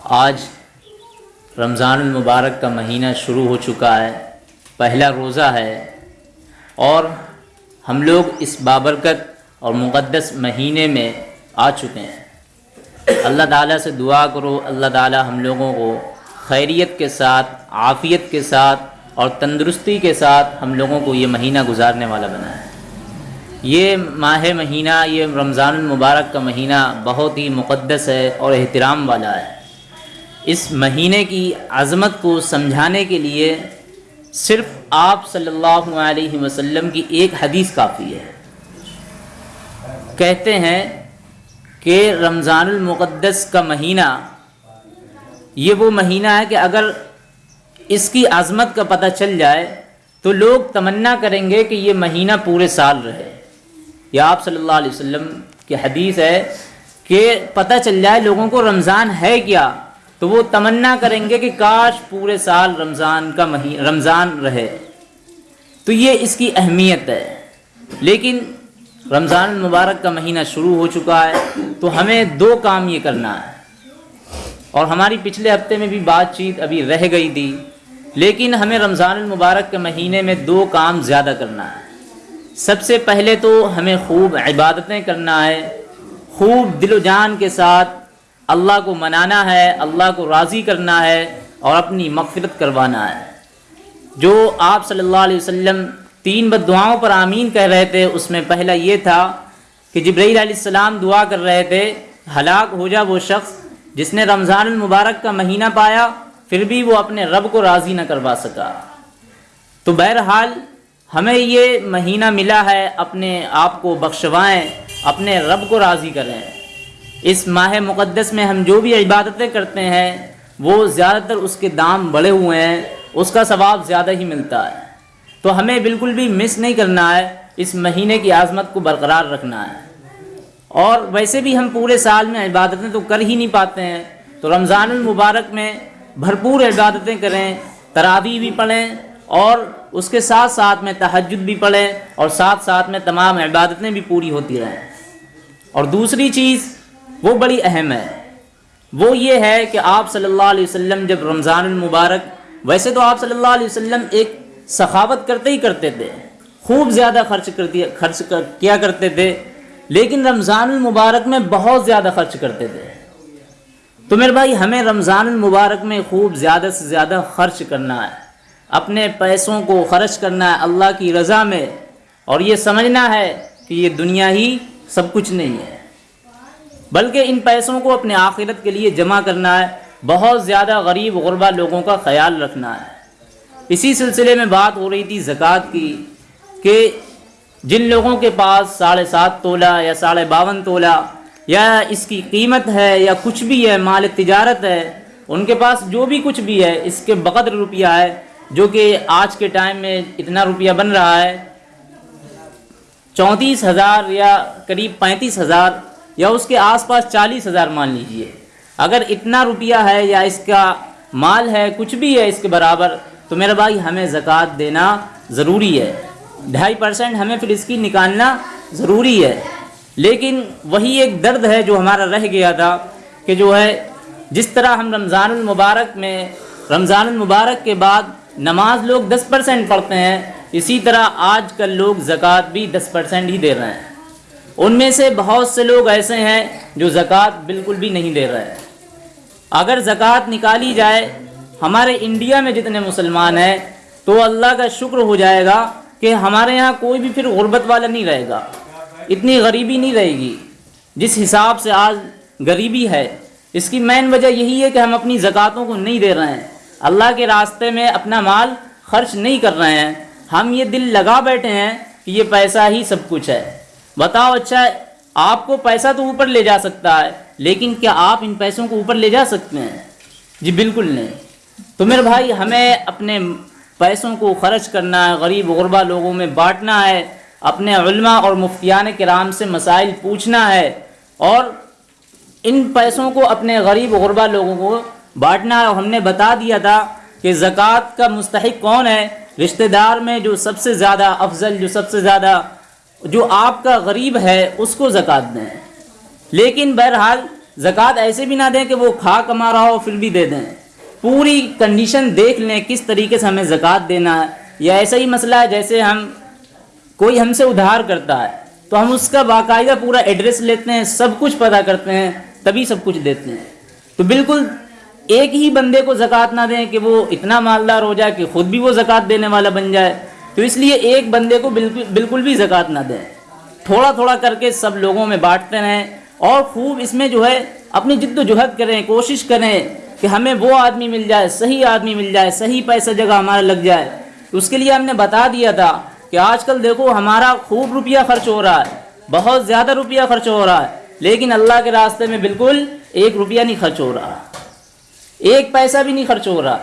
आज रमज़ान मुबारक का महीना शुरू हो चुका है, पहला रोज़ा है और हम लोग इस बाबरकत और मुक़दस महीने में आ चुके हैं। अल्लाह ताला से दुआ करो, अल्लाह ताला हम लोगों को खैरियत के साथ, आफ़ियत के साथ और तंदुरुस्ती के साथ हम लोगों को ये महीना गुजारने वाला बनाए। ये माह महीना, ये रमज़ान मुबारक का महीना बहुत ही मुक़दस है और एहतराम वाला है। इस महीने की अज़मत को समझाने के लिए सिर्फ़ आप सल्लल्लाहु अलैहि वसल्लम की एक हदीस काफ़ी है। कहते हैं कि रमज़ानुल मुक़द्दस का महीना, ये वो महीना है कि अगर इसकी आज़मत का पता चल जाए तो लोग तमन्ना करेंगे कि ये महीना पूरे साल रहे। या आप सल्लल्लाहु अलैहि वसल्लम की हदीस है कि पता चल जाए लोगों को रमज़ान है क्या? तो वो तमन्ना करेंगे कि काश पूरे साल रमज़ान का मही, रमज़ान रहे। तो ये इसकी अहमियत है। लेकिन रमज़ान मुबारक का महीना शुरू हो चुका है तो हमें दो काम ये करना है। और हमारी पिछले हफ़्ते में भी बातचीत अभी रह गई थी, लेकिन हमें रमज़ान मुबारक के महीने में दो काम ज़्यादा करना है। सबसे पहले तो हमें खूब इबादतें करना है, खूब दिलो जान के साथ अल्लाह को मनाना है, अल्लाह को राज़ी करना है और अपनी मफ़रत करवाना है। जो आप सल्लल्लाहु अलैहि वसल्लम तीन बदुआओं पर आमीन कह रहे थे, उसमें पहला ये था कि जब्राईल सलाम दुआ कर रहे थे, हलाक हो जा वो शख्स जिसने रमज़ान मुबारक का महीना पाया, फिर भी वो अपने रब को राज़ी न करवा सका। तो बहरहाल, हमें ये महीना मिला है, अपने आप को बख्शवाएँ, अपने रब को राज़ी करें। इस माह मुक़दस में हम जो भी इबादतें करते हैं, वो ज़्यादातर उसके दाम बढ़े हुए हैं, उसका सवाब ज़्यादा ही मिलता है। तो हमें बिल्कुल भी मिस नहीं करना है, इस महीने की आज़मत को बरकरार रखना है। और वैसे भी हम पूरे साल में इबादतें तो कर ही नहीं पाते हैं तो रमज़ान मुबारक में भरपूर इबादतें करें, तरावी भी पढ़ें, और उसके साथ साथ में तहजद भी पढ़ें, और साथ साथ में तमाम इबादतें भी पूरी होती रहें। और दूसरी चीज़ वो बड़ी अहम है। वो ये है कि आप सल्लल्लाहु अलैहि वसल्लम जब रमज़ान मुबारक वैसे तो आप सल्लल्लाहु अलैहि वसल्लम एक सखावत करते ही करते थे। खूब ज़्यादा खर्च कर दिया खर्च कर, किया करते थे लेकिन रमज़ान मुबारक में बहुत ज़्यादा खर्च करते थे। तो मेरे भाई हमें रमज़ान मुबारक में खूब ज़्यादा से ज़्यादा खर्च करना है। अपने पैसों को खर्च करना है अल्लाह की रज़ा में। और ये समझना है कि ये दुनिया ही सब कुछ नहीं है। बल्कि इन पैसों को अपने आखिरत के लिए जमा करना है। बहुत ज़्यादा गरीब गुरबा लोगों का ख्याल रखना है। इसी सिलसिले में बात हो रही थी ज़क़़त की, कि जिन लोगों के पास साढ़े सात तोला या साढ़े बावन तोला या इसकी कीमत है या कुछ भी है, माल तजारत है, उनके पास जो भी कुछ भी है, इसके बकदर रुपया है, जो कि आज के टाइम में इतना रुपया बन रहा है। चौंतीस हज़ार या करीब पैंतीस हज़ार या उसके आसपास चालीस हज़ार मान लीजिए। अगर इतना रुपया है या इसका माल है, कुछ भी है इसके बराबर तो मेरा भाई हमें ज़क़़त देना ज़रूरी है। ढाई परसेंट हमें फिर इसकी निकालना ज़रूरी है। लेकिन वही एक दर्द है जो हमारा रह गया था कि जो है, जिस तरह हम रमज़ान मुबारक में रमज़ान मुबारक के बाद नमाज़ लोग दस परसेंट पढ़ते हैं, इसी तरह आज कल लोग ज़क़़त भी दस परसेंट ही दे रहे हैं। उनमें से बहुत से लोग ऐसे हैं जो ज़क़़त बिल्कुल भी नहीं दे रहे हैं। अगर ज़क़़त निकाली जाए, हमारे इंडिया में जितने मुसलमान हैं तो अल्लाह का शुक्र हो जाएगा कि हमारे यहाँ कोई भी फिर गुर्बत वाला नहीं रहेगा। इतनी गरीबी नहीं रहेगी। जिस हिसाब से आज गरीबी है, इसकी मेन वजह यही है कि हम अपनी ज़क़़तों को नहीं दे रहे हैं। अल्लाह के रास्ते में अपना माल खर्च नहीं कर रहे हैं। हम ये दिल लगा बैठे हैं कि ये पैसा ही सब कुछ है। बताओ अच्छा आपको पैसा तो ऊपर ले जा सकता है, लेकिन क्या आप इन पैसों को ऊपर ले जा सकते हैं? जी, बिल्कुल नहीं। तो मेरे भाई, हमें अपने पैसों को खर्च करना है, गरीब गुरबा लोगों में बांटना है, अपने उल्मा और मुफ्तियान कराम से मसाइल पूछना है, और इन पैसों को अपने गरीब गुरबा लोगों को बांटना है। और हमने बता दिया था कि ज़क़़त का मुस्तक कौन है? रिश्तेदार में जो सबसे ज़्यादा अफजल, जो सबसे ज़्यादा जो आपका गरीब है, उसको ज़क़़त दें। लेकिन बहरहाल, ज़क़़त ऐसे भी ना दें कि वो खा कमा रहा हो, फिर भी दे दें। पूरी कंडीशन देख लें, किस तरीके से हमें ज़क़़त देना है। या ऐसा ही मसला है, जैसे हम, कोई हमसे उधार करता है तो हम उसका बाकायदा पूरा एड्रेस लेते हैं, सब कुछ पता करते हैं, तभी सब कुछ देते हैं। तो बिल्कुल एक ही बंदे को ज़क़़त ना दें कि वो इतना मालदार हो जाए कि ख़ुद भी वो ज़क़़त देने वाला बन जाए। तो इसलिए एक बंदे को बिल्कुल बिल्कुल भी ज़क़़त ना दें। थोड़ा थोड़ा करके सब लोगों में बांटते रहें और खूब इसमें जो है अपनी जिद्दोजहद करें, कोशिश करें कि हमें वो आदमी मिल जाए, सही आदमी मिल जाए, सही पैसा जगह हमारा लग जाए। तो उसके लिए हमने बता दिया था कि आजकल देखो हमारा खूब रुपया खर्च हो रहा है, बहुत ज़्यादा रुपया खर्च हो रहा है, लेकिन अल्लाह के रास्ते में बिल्कुल एक रुपया नहीं खर्च हो रहा। एक पैसा भी नहीं खर्च हो रहा।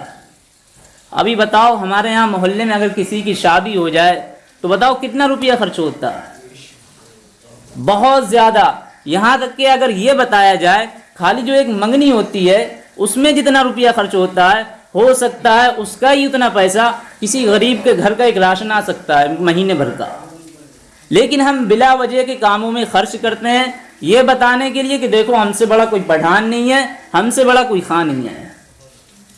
अभी बताओ, हमारे यहाँ मोहल्ले में अगर किसी की शादी हो जाए तो बताओ कितना रुपया खर्च होता? बहुत ज़्यादा। यहाँ तक कि अगर ये बताया जाए, खाली जो एक मंगनी होती है, उसमें जितना रुपया खर्च होता है, हो सकता है उसका ही उतना पैसा किसी गरीब के घर का एक राशन आ सकता है महीने भर का। लेकिन हम बिला वजह के कामों में खर्च करते हैं, ये बताने के लिए कि देखो, हमसे बड़ा कोई पठान नहीं है, हमसे बड़ा कोई खां नहीं है।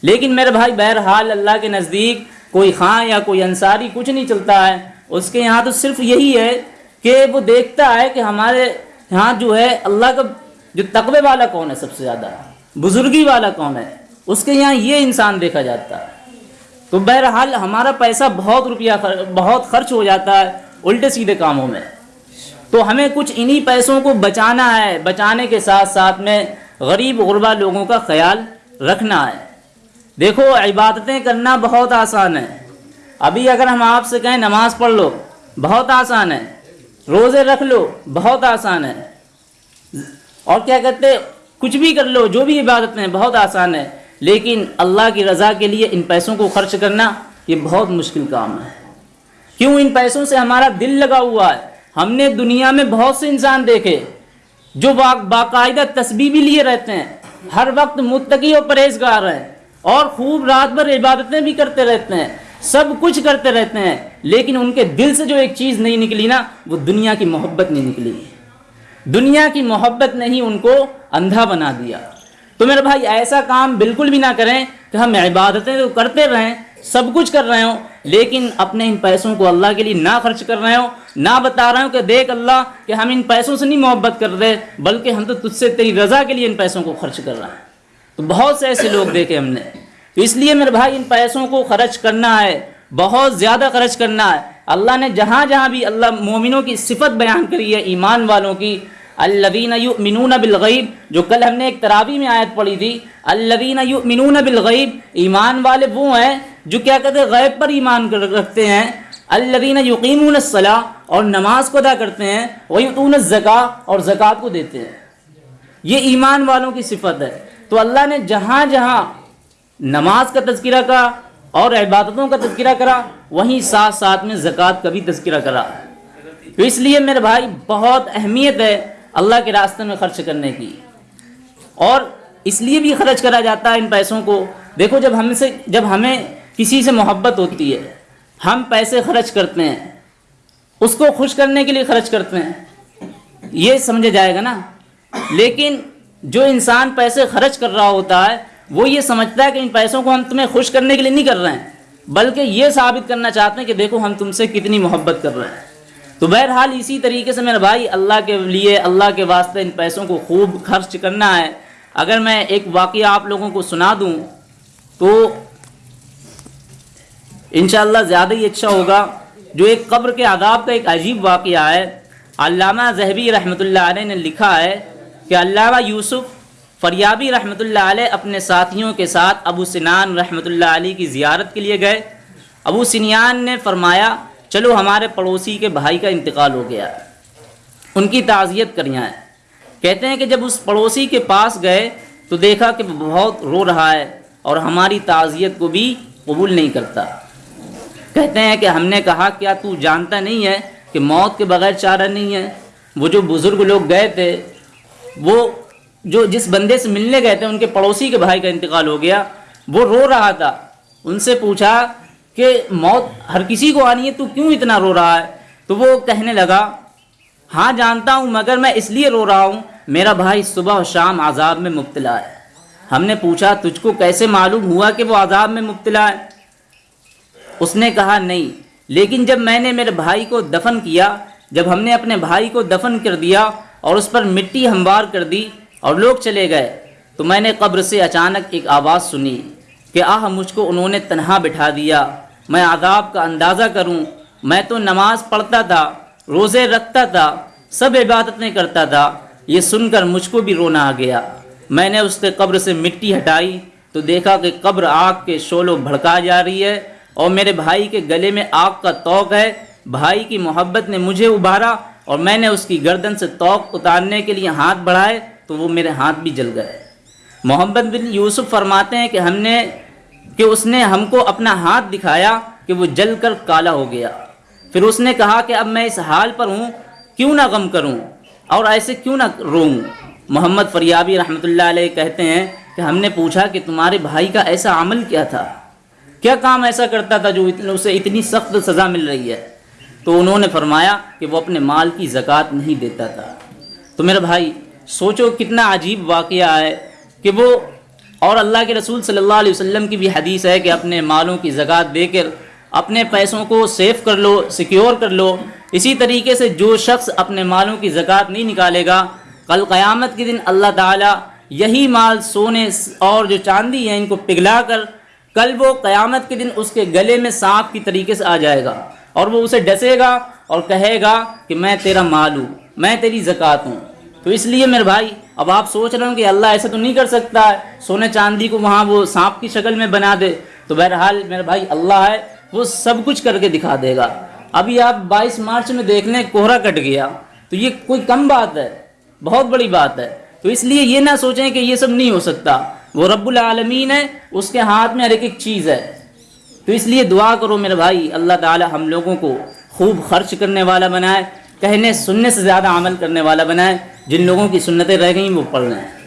लेकिन मेरे भाई बहरहाल अल्लाह के नज़दीक कोई खां या कोई अंसारी कुछ नहीं चलता है। उसके यहाँ तो सिर्फ़ यही है कि वो देखता है कि हमारे यहाँ जो है अल्लाह का जो तकबे वाला कौन है सबसे ज़्यादा? बुजुर्गी वाला कौन है? उसके यहाँ ये इंसान देखा जाता है। तो बहरहाल हमारा पैसा बहुत रुपया खर, बहुत खर्च हो जाता है उल्टे सीधे कामों में। तो हमें कुछ इन्हीं पैसों को बचाना है बचाने के साथ साथ में गरीब गुरबा लोगों का ख्याल रखना है। देखो इबादतें करना बहुत आसान है। अभी अगर हम आपसे कहें नमाज़ पढ़ लो बहुत आसान है। रोज़े रख लो बहुत आसान है। और क्या कहते कुछ भी कर लो जो भी इबादतें बहुत आसान है। लेकिन अल्लाह की रज़ा के लिए इन पैसों को खर्च करना ये बहुत मुश्किल काम है। क्यों? इन पैसों से हमारा दिल लगा हुआ है। हमने दुनिया में बहुत से इंसान देखे जो बा, बाकायदा तस्बी भी लिए रहते हैं। हर वक्त मुतकी और परहेजगार हैं। और खूब रात भर इबादतें भी करते रहते हैं, सब कुछ करते रहते हैं, लेकिन उनके दिल से जो एक चीज़ नहीं निकली ना, वो दुनिया की मोहब्बत नहीं निकली। दुनिया की मोहब्बत ने ही उनको अंधा बना दिया। तो मेरे भाई, ऐसा काम बिल्कुल भी ना करें कि हम इबादतें तो करते रहें, सब कुछ कर रहे हो, लेकिन अपने इन पैसों को अल्लाह के लिए ना खर्च कर रहे हो, ना बता रहे हो कि देख अल्लाह कि हम इन पैसों से नहीं मोहब्बत कर रहे, बल्कि हम तो तुझसे तेरी रज़ा के लिए इन पैसों को खर्च कर रहे हैं। तो बहुत से ऐसे लोग देखे हमने। तो इसलिए मेरे भाई, इन पैसों को खर्च करना है, बहुत ज़्यादा खर्च करना है। अल्लाह ने जहाँ जहाँ भी अल्लाह मोमिनों की सिफत बयान करी है, ईमान वालों की अल्लवीन युमिनून बिलगैब जो कल हमने एक तरावी में आयत पढ़ी थी अल्लवीन युमिनून बिलगैब ईमान वाले वो हैं, जो क्या कहते हैं, गैब पर ईमान रखते हैं। अल्लवीन युकीमून सलाह और नमाज़ को अदा करते हैं, वयूतून ज़का और ज़क़़त को देते हैं। ये ईमान वालों की सिफत है। तो अल्लाह ने जहाँ जहाँ नमाज़ का तस्करा करा और इबादतों का तस्करा करा, वहीं साथ साथ में ज़क़़त का भी तस्करा करा। तो इसलिए मेरे भाई, बहुत अहमियत है अल्लाह के रास्ते में खर्च करने की। और इसलिए भी खर्च करा जाता है इन पैसों को। देखो, जब हमसे जब हमें किसी से मोहब्बत होती है, हम पैसे खर्च करते हैं, उसको खुश करने के लिए खर्च करते हैं, ये समझा जाएगा ना। लेकिन जो इंसान पैसे खर्च कर रहा होता है, वो ये समझता है कि इन पैसों को हम तुम्हें खुश करने के लिए नहीं कर रहे हैं, बल्कि ये साबित करना चाहते हैं कि देखो हम तुमसे कितनी मोहब्बत कर रहे हैं। तो बहरहाल इसी तरीके से मेरे भाई, अल्लाह के लिए, अल्लाह के वास्ते इन पैसों को खूब खर्च करना है। अगर मैं एक वाक़ आप लोगों को सुना दूँ तो इन ज़्यादा ही अच्छा होगा। जो एक कब्र के आदाब का एक अजीब वाक़ है अलामा जहबी रहमत ने लिखा है कि अल्लामा यूसुफ़ फरियाबी रहमत अपने साथियों के साथ अबू सिनान रहमत की ज़ियारत के लिए गए। अबू सिनियान ने फरमाया, चलो हमारे पड़ोसी के भाई का इंतकाल हो गया। उनकी ताज़ियत करियाँ है। कहते हैं कि जब उस पड़ोसी के पास गए तो देखा कि बहुत रो रहा है और हमारी ताज़ियत को भी कबूल नहीं करता। कहते हैं कि हमने कहा, क्या तू जानता नहीं है कि मौत के बगैर चारा नहीं है? वो जो बुज़ुर्ग लोग गए थे वो जो जिस बंदे से मिलने गए थे, उनके पड़ोसी के भाई का इंतकाल हो गया, वो रो रहा था। उनसे पूछा कि, मौत हर किसी को आनी है, तू क्यों इतना रो रहा है? तो वो कहने लगा हाँ जानता हूँ, मगर मैं इसलिए रो रहा हूँ, मेरा भाई सुबह और शाम आज़ाब में मुब्तला है। हमने पूछा, तुझको कैसे मालूम हुआ कि वो आज़ाब में मुब्तला है? उसने कहा, नहीं, लेकिन जब मैंने मेरे भाई को दफन किया, जब हमने अपने भाई को दफन कर दिया और उस पर मिट्टी हमवार कर दी और लोग चले गए। तो मैंने कब्र से अचानक एक आवाज़ सुनी कि आह, मुझको उन्होंने तनहा बिठा दिया। मैं आदाब का अंदाज़ा करूँ, मैं तो नमाज़ पढ़ता था, रोज़े रखता था, सब इबादतें करता था। ये सुनकर मुझको भी रोना आ गया। मैंने उसके कब्र से मिट्टी हटाई तो देखा कि कब्र आग के शोलों भड़का जा रही है और मेरे भाई के गले में आग का तोक है। भाई की मोहब्बत ने मुझे उभारा और मैंने उसकी गर्दन से तोक उतारने के लिए हाथ बढ़ाए तो वो मेरे हाथ भी जल गए। मोहम्मद बिन यूसुफ फरमाते हैं कि हमने, कि उसने हमको अपना हाथ दिखाया कि वो जल कर काला हो गया। फिर उसने कहा कि अब मैं इस हाल पर हूँ, क्यों ना गम करूँ और ऐसे क्यों ना रोऊँ? मोहम्मद फरियाबी अलैह कहते हैं कि हमने पूछा कि तुम्हारे भाई का ऐसा अमल क्या था? क्या काम ऐसा करता था जो इतने, उसे इतनी सख्त सज़ा मिल रही है? तो उन्होंने फरमाया कि वो अपने माल की ज़क़़त नहीं देता था। तो मेरा भाई, सोचो कितना अजीब वाक़ है कि वो और अल्लाह के रसूल सल्लल्लाहु अलैहि वसल्लम की भी हदीस है कि अपने मालों की ज़क़़त देकर अपने पैसों को सेव कर लो, सिक्योर कर लो। इसी तरीके से जो शख्स अपने मालों की ज़क़़त नहीं निकालेगा, कल क़यामत के दिन अल्लाह ताला यही माल सोने और जो चांदी है इनको पिघला कर, कल वो क़यामत के दिन उसके गले में सांप की तरीके से आ जाएगा। और वो उसे डसेगा और कहेगा कि मैं तेरा माल हूँ, मैं तेरी ज़क़़त हूँ। तो इसलिए मेरे भाई, अब आप सोच रहे हो कि अल्लाह ऐसा तो नहीं कर सकता है, सोने चांदी को वहाँ वो सांप की शक्ल में बना दे। तो बहरहाल मेरे भाई, अल्लाह है, वो सब कुछ करके दिखा देगा। अभी आप 22 मार्च में देख लें, कोहरा कट गया। तो ये कोई कम बात है, बहुत बड़ी बात है। तो इसलिए ये ना सोचें कि ये सब नहीं हो सकता। वो रब्बुल आलमीन है, उसके हाथ में हर एक चीज़ है। तो इसलिए दुआ करो मेरे भाई, अल्लाह ताला हम लोगों को खूब खर्च करने वाला बनाए, कहने सुनने से ज़्यादा अमल करने वाला बनाए। जिन लोगों की सुन्नतें रह गई, वो पढ़ लें।